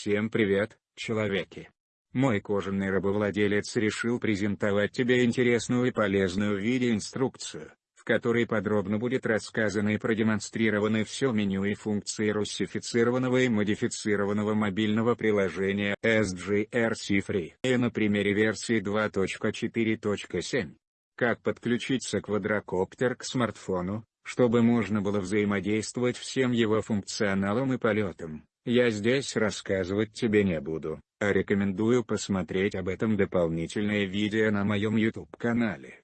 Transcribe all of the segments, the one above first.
Всем привет, человеки! Мой кожаный рабовладелец решил презентовать тебе интересную и полезную видеоинструкцию, в которой подробно будет рассказано и продемонстрированы все меню и функции русифицированного и модифицированного мобильного приложения SGRC Free и на примере версии 2.4.7. Как подключиться квадрокоптер к смартфону, чтобы можно было взаимодействовать всем его функционалом и полетом. Я здесь рассказывать тебе не буду, а рекомендую посмотреть об этом дополнительное видео на моем YouTube-канале.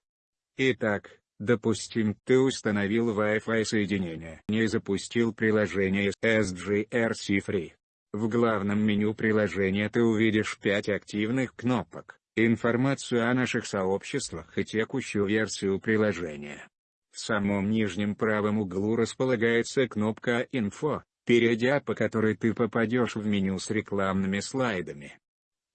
Итак, допустим, ты установил Wi-Fi соединение и запустил приложение SGRC Free. В главном меню приложения ты увидишь 5 активных кнопок, информацию о наших сообществах и текущую версию приложения. В самом нижнем правом углу располагается кнопка «Инфо», перейдя по которой ты попадешь в меню с рекламными слайдами.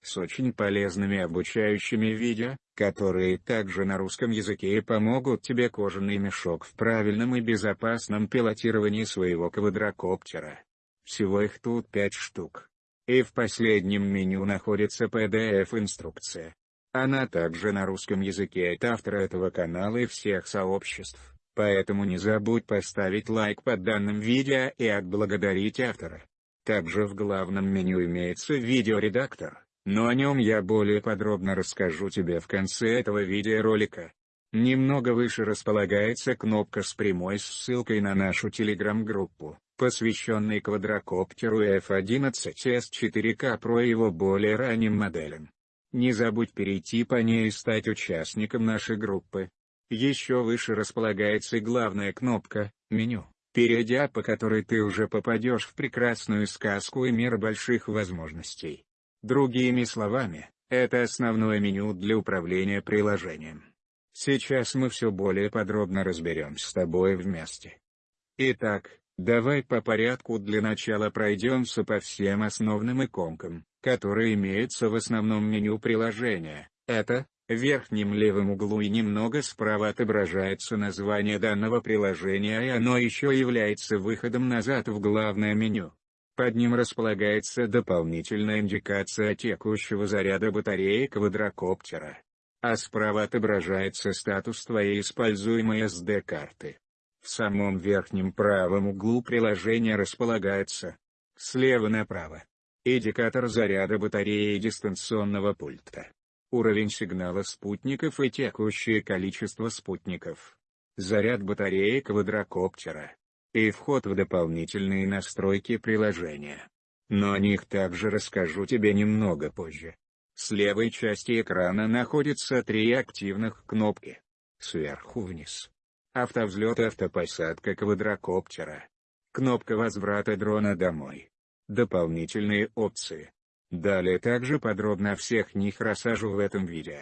С очень полезными обучающими видео, которые также на русском языке и помогут тебе кожаный мешок в правильном и безопасном пилотировании своего квадрокоптера. Всего их тут пять штук. И в последнем меню находится PDF-инструкция. Она также на русском языке от автора этого канала и всех сообществ. Поэтому не забудь поставить лайк под данным видео и отблагодарить автора. Также в главном меню имеется видеоредактор, но о нем я более подробно расскажу тебе в конце этого видеоролика. Немного выше располагается кнопка с прямой ссылкой на нашу телеграм-группу, посвященной квадрокоптеру F-11S4K Pro и его более ранним моделям. Не забудь перейти по ней и стать участником нашей группы. Еще выше располагается главная кнопка «Меню», перейдя по которой ты уже попадешь в прекрасную сказку и мир больших возможностей. Другими словами, это основное меню для управления приложением. Сейчас мы все более подробно разберем с тобой вместе. Итак, давай по порядку для начала пройдемся по всем основным иконкам, которые имеются в основном меню приложения. Это, в верхнем левом углу и немного справа отображается название данного приложения и оно еще является выходом назад в главное меню. Под ним располагается дополнительная индикация текущего заряда батареи квадрокоптера. А справа отображается статус твоей используемой SD-карты. В самом верхнем правом углу приложения располагается, слева направо, индикатор заряда батареи дистанционного пульта уровень сигнала спутников и текущее количество спутников, заряд батареи квадрокоптера и вход в дополнительные настройки приложения. Но о них также расскажу тебе немного позже. С левой части экрана находятся три активных кнопки. Сверху вниз. Автовзлет автопосадка квадрокоптера. Кнопка возврата дрона домой. Дополнительные опции. Далее также подробно о всех них рассажу в этом видео.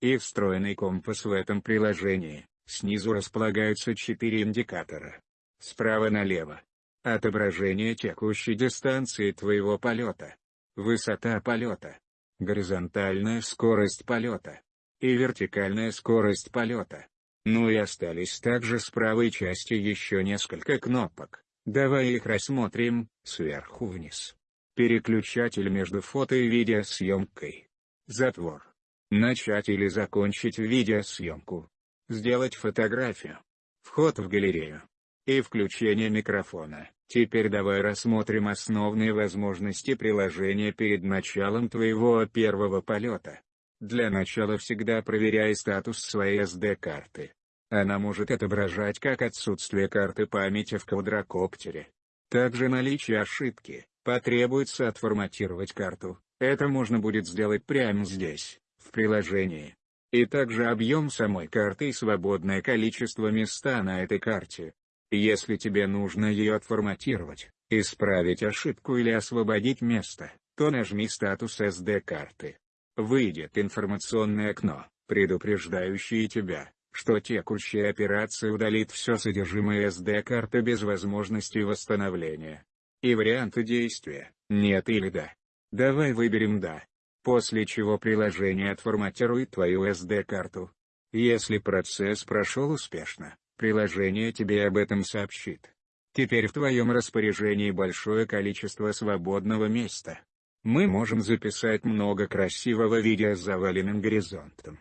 И встроенный компас в этом приложении, снизу располагаются четыре индикатора. Справа налево. Отображение текущей дистанции твоего полета. Высота полета. Горизонтальная скорость полета. И вертикальная скорость полета. Ну и остались также с правой части еще несколько кнопок. Давай их рассмотрим, сверху вниз. Переключатель между фото и видеосъемкой. Затвор. Начать или закончить видеосъемку. Сделать фотографию. Вход в галерею. И включение микрофона. Теперь давай рассмотрим основные возможности приложения перед началом твоего первого полета. Для начала всегда проверяй статус своей SD-карты. Она может отображать как отсутствие карты памяти в квадрокоптере, также наличие ошибки, Потребуется отформатировать карту, это можно будет сделать прямо здесь, в приложении. И также объем самой карты и свободное количество места на этой карте. Если тебе нужно ее отформатировать, исправить ошибку или освободить место, то нажми статус SD-карты. Выйдет информационное окно, предупреждающее тебя, что текущая операция удалит все содержимое SD-карты без возможности восстановления. И варианты действия, нет или да. Давай выберем да. После чего приложение отформатирует твою SD-карту. Если процесс прошел успешно, приложение тебе об этом сообщит. Теперь в твоем распоряжении большое количество свободного места. Мы можем записать много красивого видео с заваленным горизонтом.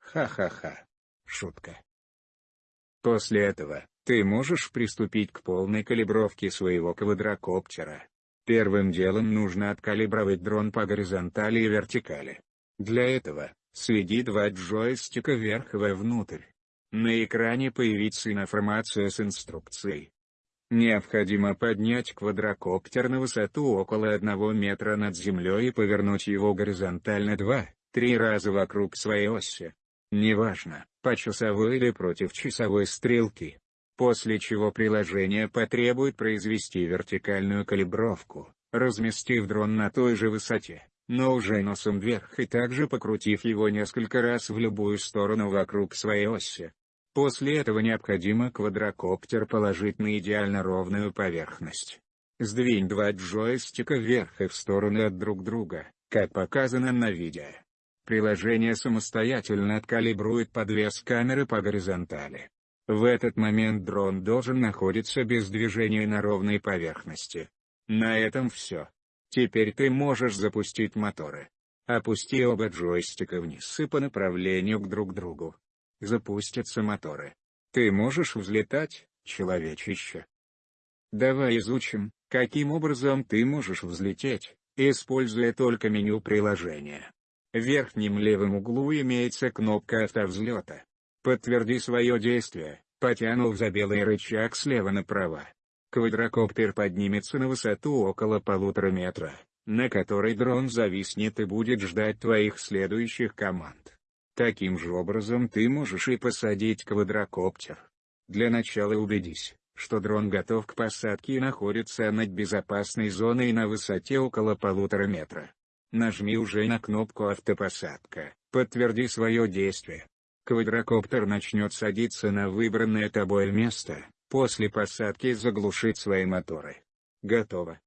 Ха-ха-ха. Шутка. После этого, ты можешь приступить к полной калибровке своего квадрокоптера. Первым делом нужно откалибровать дрон по горизонтали и вертикали. Для этого, следи два джойстика вверх и внутрь. На экране появится информация с инструкцией. Необходимо поднять квадрокоптер на высоту около 1 метра над землей и повернуть его горизонтально 2-3 раза вокруг своей оси. Неважно, по часовой или против часовой стрелки. После чего приложение потребует произвести вертикальную калибровку, разместив дрон на той же высоте, но уже носом вверх и также покрутив его несколько раз в любую сторону вокруг своей оси. После этого необходимо квадрокоптер положить на идеально ровную поверхность. Сдвинь два джойстика вверх и в стороны от друг друга, как показано на видео. Приложение самостоятельно откалибрует подвес камеры по горизонтали. В этот момент дрон должен находиться без движения на ровной поверхности. На этом все. Теперь ты можешь запустить моторы. Опусти оба джойстика вниз и по направлению к друг другу запустятся моторы. Ты можешь взлетать, человечище? Давай изучим, каким образом ты можешь взлететь, используя только меню приложения. В верхнем левом углу имеется кнопка автовзлета. Подтверди свое действие, потянув за белый рычаг слева направо. Квадрокоптер поднимется на высоту около полутора метра, на которой дрон зависнет и будет ждать твоих следующих команд. Таким же образом ты можешь и посадить квадрокоптер. Для начала убедись, что дрон готов к посадке и находится над безопасной зоной на высоте около полутора метра. Нажми уже на кнопку «Автопосадка», подтверди свое действие. Квадрокоптер начнет садиться на выбранное тобой место, после посадки заглушит свои моторы. Готово.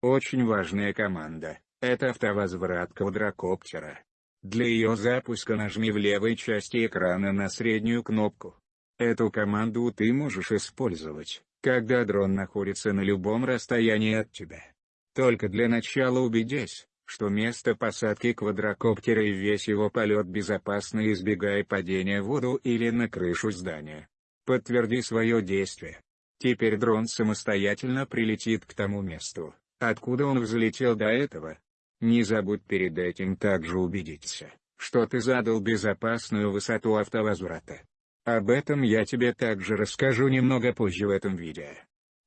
Очень важная команда — это автовозврат квадрокоптера. Для ее запуска нажми в левой части экрана на среднюю кнопку. Эту команду ты можешь использовать, когда дрон находится на любом расстоянии от тебя. Только для начала убедись, что место посадки квадрокоптера и весь его полет безопасно избегая падения в воду или на крышу здания. Подтверди свое действие. Теперь дрон самостоятельно прилетит к тому месту, откуда он взлетел до этого, не забудь перед этим также убедиться, что ты задал безопасную высоту автовозврата. Об этом я тебе также расскажу немного позже в этом видео.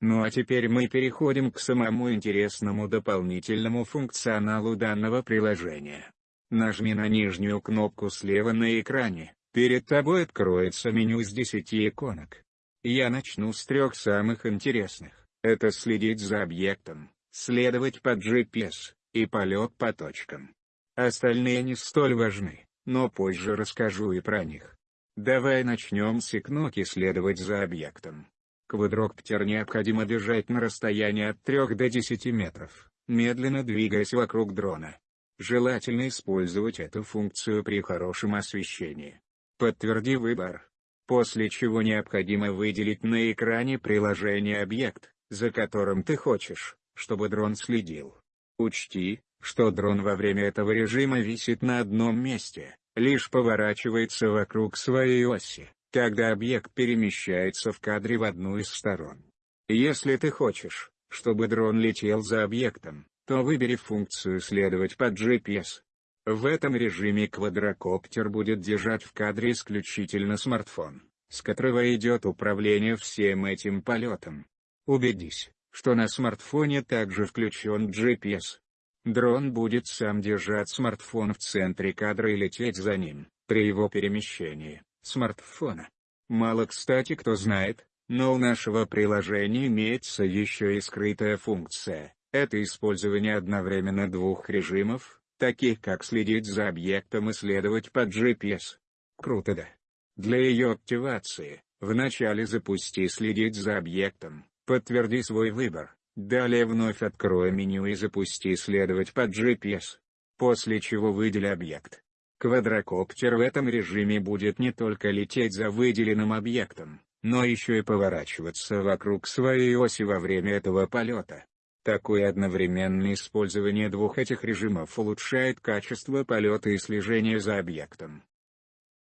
Ну а теперь мы переходим к самому интересному дополнительному функционалу данного приложения. Нажми на нижнюю кнопку слева на экране, перед тобой откроется меню из 10 иконок. Я начну с трех самых интересных, это следить за объектом, следовать по GPS, и полет по точкам. Остальные не столь важны, но позже расскажу и про них. Давай начнем с икноки следовать за объектом. Квадроптер необходимо держать на расстоянии от 3 до 10 метров, медленно двигаясь вокруг дрона. Желательно использовать эту функцию при хорошем освещении. Подтверди выбор. После чего необходимо выделить на экране приложение объект, за которым ты хочешь, чтобы дрон следил. Учти, что дрон во время этого режима висит на одном месте, лишь поворачивается вокруг своей оси, когда объект перемещается в кадре в одну из сторон. Если ты хочешь, чтобы дрон летел за объектом, то выбери функцию «Следовать под GPS». В этом режиме квадрокоптер будет держать в кадре исключительно смартфон, с которого идет управление всем этим полетом. Убедись, что на смартфоне также включен GPS. Дрон будет сам держать смартфон в центре кадра и лететь за ним, при его перемещении, смартфона. Мало кстати кто знает, но у нашего приложения имеется еще и скрытая функция, это использование одновременно двух режимов, таких как следить за объектом и следовать по GPS. Круто да? Для ее активации, вначале запусти следить за объектом, Подтверди свой выбор. Далее вновь открой меню и запусти «Следовать под GPS». После чего выдели объект. Квадрокоптер в этом режиме будет не только лететь за выделенным объектом, но еще и поворачиваться вокруг своей оси во время этого полета. Такое одновременное использование двух этих режимов улучшает качество полета и слежения за объектом.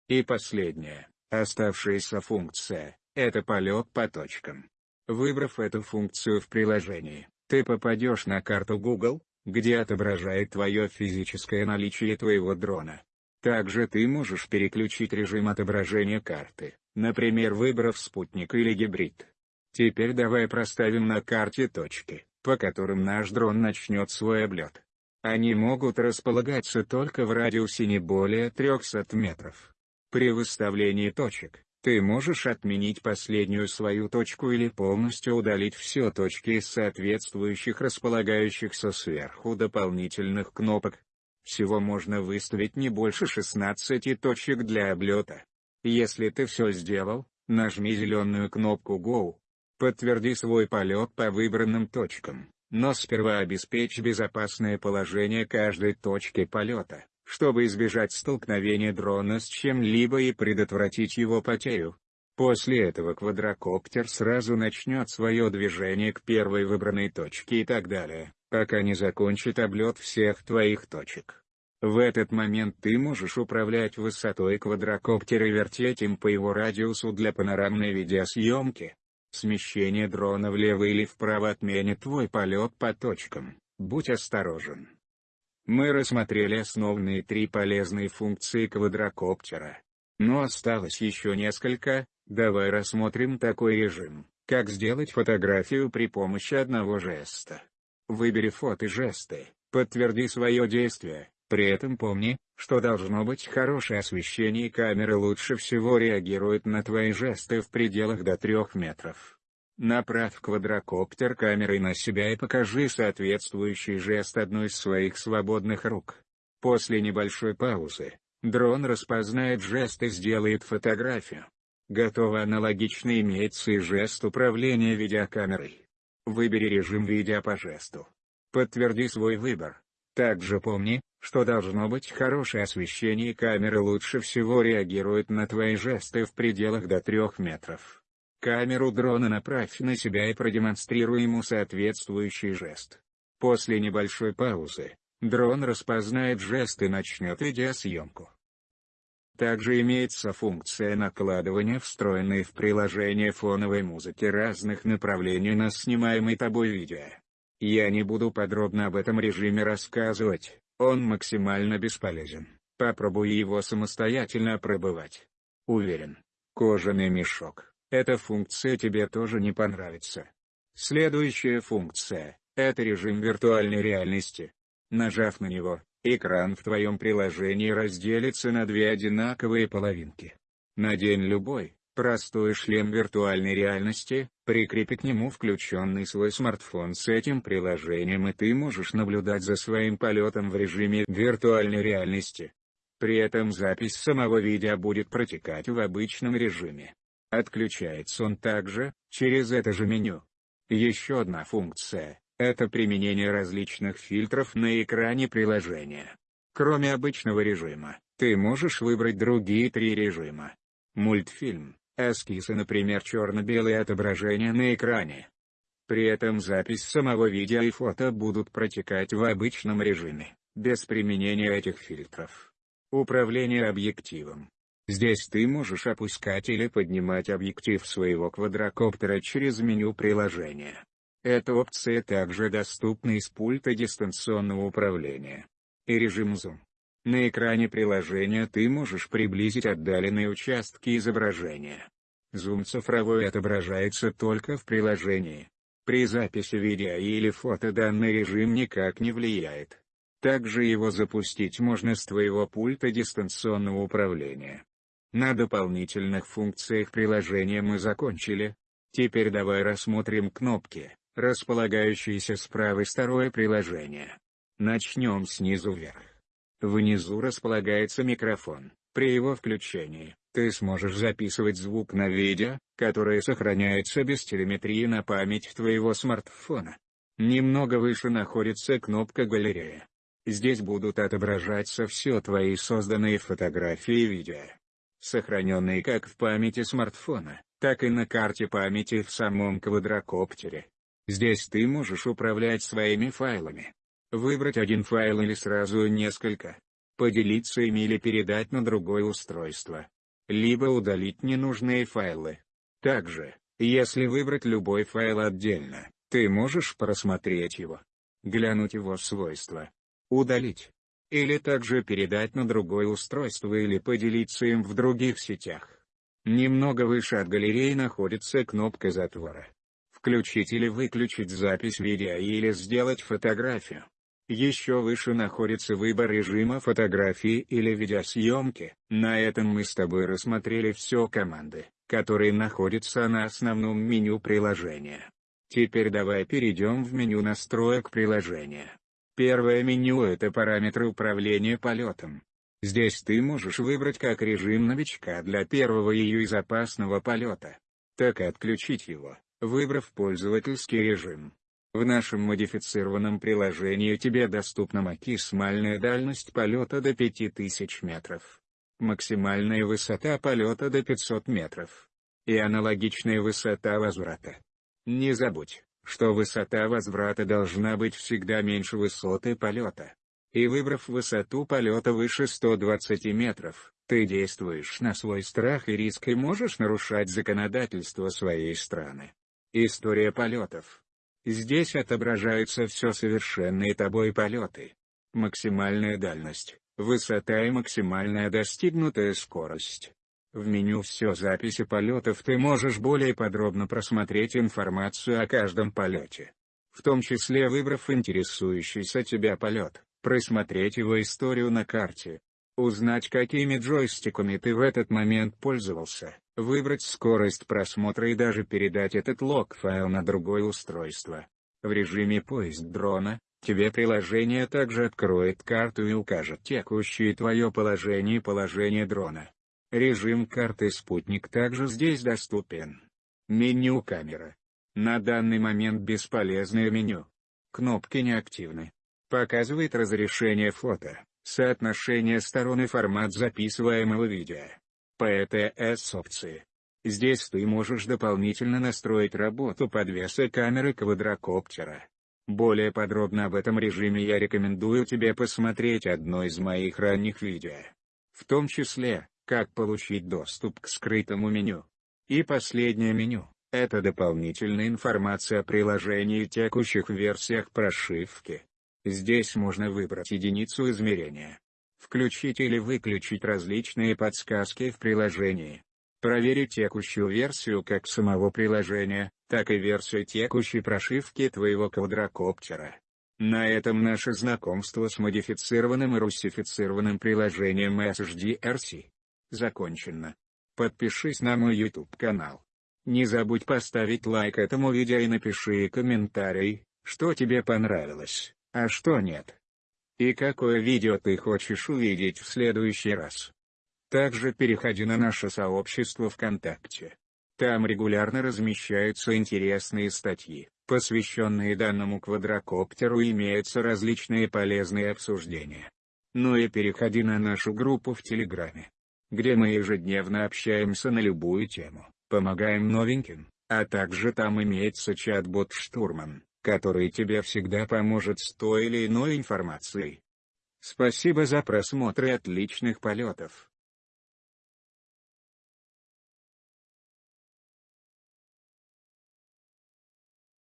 И последняя, оставшаяся функция, это полет по точкам. Выбрав эту функцию в приложении, ты попадешь на карту Google, где отображает твое физическое наличие твоего дрона. Также ты можешь переключить режим отображения карты, например выбрав спутник или гибрид. Теперь давай проставим на карте точки, по которым наш дрон начнет свой облет. Они могут располагаться только в радиусе не более 300 метров. При выставлении точек, ты можешь отменить последнюю свою точку или полностью удалить все точки из соответствующих располагающихся сверху дополнительных кнопок. Всего можно выставить не больше 16 точек для облета. Если ты все сделал, нажми зеленую кнопку Go. Подтверди свой полет по выбранным точкам, но сперва обеспечь безопасное положение каждой точки полета чтобы избежать столкновения дрона с чем-либо и предотвратить его потерю. После этого квадрокоптер сразу начнет свое движение к первой выбранной точке и так далее, пока не закончит облет всех твоих точек. В этот момент ты можешь управлять высотой квадрокоптера и вертеть им по его радиусу для панорамной видеосъемки. Смещение дрона влево или вправо отменит твой полет по точкам, будь осторожен. Мы рассмотрели основные три полезные функции квадрокоптера. Но осталось еще несколько, давай рассмотрим такой режим, как сделать фотографию при помощи одного жеста. Выбери фото жесты, подтверди свое действие, при этом помни, что должно быть хорошее освещение камера лучше всего реагирует на твои жесты в пределах до 3 метров. Направь квадрокоптер камерой на себя и покажи соответствующий жест одной из своих свободных рук. После небольшой паузы, дрон распознает жест и сделает фотографию. Готово аналогично имеется и жест управления видеокамерой. Выбери режим видео по жесту. Подтверди свой выбор. Также помни, что должно быть хорошее освещение и камера лучше всего реагирует на твои жесты в пределах до 3 метров. Камеру дрона направь на себя и продемонстрируй ему соответствующий жест. После небольшой паузы, дрон распознает жест и начнет видеосъемку. Также имеется функция накладывания встроенной в приложение фоновой музыки разных направлений на снимаемый тобой видео. Я не буду подробно об этом режиме рассказывать, он максимально бесполезен, попробуй его самостоятельно пробывать. Уверен, кожаный мешок эта функция тебе тоже не понравится. Следующая функция – это режим виртуальной реальности. Нажав на него, экран в твоем приложении разделится на две одинаковые половинки. Надень любой, простой шлем виртуальной реальности, прикрепи к нему включенный свой смартфон с этим приложением и ты можешь наблюдать за своим полетом в режиме виртуальной реальности. При этом запись самого видео будет протекать в обычном режиме. Отключается он также, через это же меню. Еще одна функция – это применение различных фильтров на экране приложения. Кроме обычного режима, ты можешь выбрать другие три режима. Мультфильм, эскизы например черно-белое отображение на экране. При этом запись самого видео и фото будут протекать в обычном режиме, без применения этих фильтров. Управление объективом, Здесь ты можешь опускать или поднимать объектив своего квадрокоптера через меню приложения. Эта опция также доступна из пульта дистанционного управления. И режим зум. На экране приложения ты можешь приблизить отдаленные участки изображения. Зум цифровой отображается только в приложении. При записи видео или фото данный режим никак не влияет. Также его запустить можно с твоего пульта дистанционного управления. На дополнительных функциях приложения мы закончили. Теперь давай рассмотрим кнопки, располагающиеся с правой стороны приложения. Начнем снизу вверх. Внизу располагается микрофон. При его включении, ты сможешь записывать звук на видео, которое сохраняется без телеметрии на память твоего смартфона. Немного выше находится кнопка «Галерея». Здесь будут отображаться все твои созданные фотографии и видео сохраненные как в памяти смартфона, так и на карте памяти в самом квадрокоптере. Здесь ты можешь управлять своими файлами. Выбрать один файл или сразу несколько. Поделиться ими или передать на другое устройство. Либо удалить ненужные файлы. Также, если выбрать любой файл отдельно, ты можешь просмотреть его. Глянуть его свойства. Удалить. Или также передать на другое устройство или поделиться им в других сетях. Немного выше от галереи находится кнопка затвора включить или выключить запись видео или сделать фотографию. Еще выше находится выбор режима фотографии или видеосъемки. На этом мы с тобой рассмотрели все команды, которые находятся на основном меню приложения. Теперь давай перейдем в меню настроек приложения. Первое меню – это параметры управления полетом. Здесь ты можешь выбрать как режим новичка для первого и безопасного полета, так и отключить его выбрав пользовательский режим. В нашем модифицированном приложении тебе доступна максимальная дальность полета до 5000 метров, максимальная высота полета до 500 метров и аналогичная высота возврата. Не забудь, что высота возврата должна быть всегда меньше высоты полета. И выбрав высоту полета выше 120 метров, ты действуешь на свой страх и риск и можешь нарушать законодательство своей страны. История полетов. Здесь отображаются все совершенные тобой полеты. Максимальная дальность, высота и максимальная достигнутая скорость. В меню «Все записи полетов» ты можешь более подробно просмотреть информацию о каждом полете. В том числе выбрав интересующийся тебя полет, просмотреть его историю на карте, узнать какими джойстиками ты в этот момент пользовался, выбрать скорость просмотра и даже передать этот лог-файл на другое устройство. В режиме поиск дрона, тебе приложение также откроет карту и укажет текущее твое положение и положение дрона. Режим карты спутник также здесь доступен. Меню камера. На данный момент бесполезное меню. Кнопки неактивны. Показывает разрешение фото, соотношение сторон и формат записываемого видео. PTS опции. Здесь ты можешь дополнительно настроить работу подвеса камеры квадрокоптера. Более подробно об этом режиме я рекомендую тебе посмотреть одно из моих ранних видео. В том числе, как получить доступ к скрытому меню. И последнее меню – это дополнительная информация о приложении и текущих версиях прошивки. Здесь можно выбрать единицу измерения, Включить или выключить различные подсказки в приложении. Проверить текущую версию как самого приложения, так и версию текущей прошивки твоего квадрокоптера. На этом наше знакомство с модифицированным и русифицированным приложением SHDRC закончено. Подпишись на мой YouTube канал. Не забудь поставить лайк этому видео и напиши комментарий, что тебе понравилось, а что нет и какое видео ты хочешь увидеть в следующий раз. Также переходи на наше сообщество ВКонтакте. Там регулярно размещаются интересные статьи, посвященные данному квадрокоптеру и имеются различные полезные обсуждения. Ну и переходи на нашу группу в Телеграме, где мы ежедневно общаемся на любую тему, помогаем новеньким, а также там имеется чат-бот Штурман который тебе всегда поможет с той или иной информацией. Спасибо за просмотр и отличных полетов.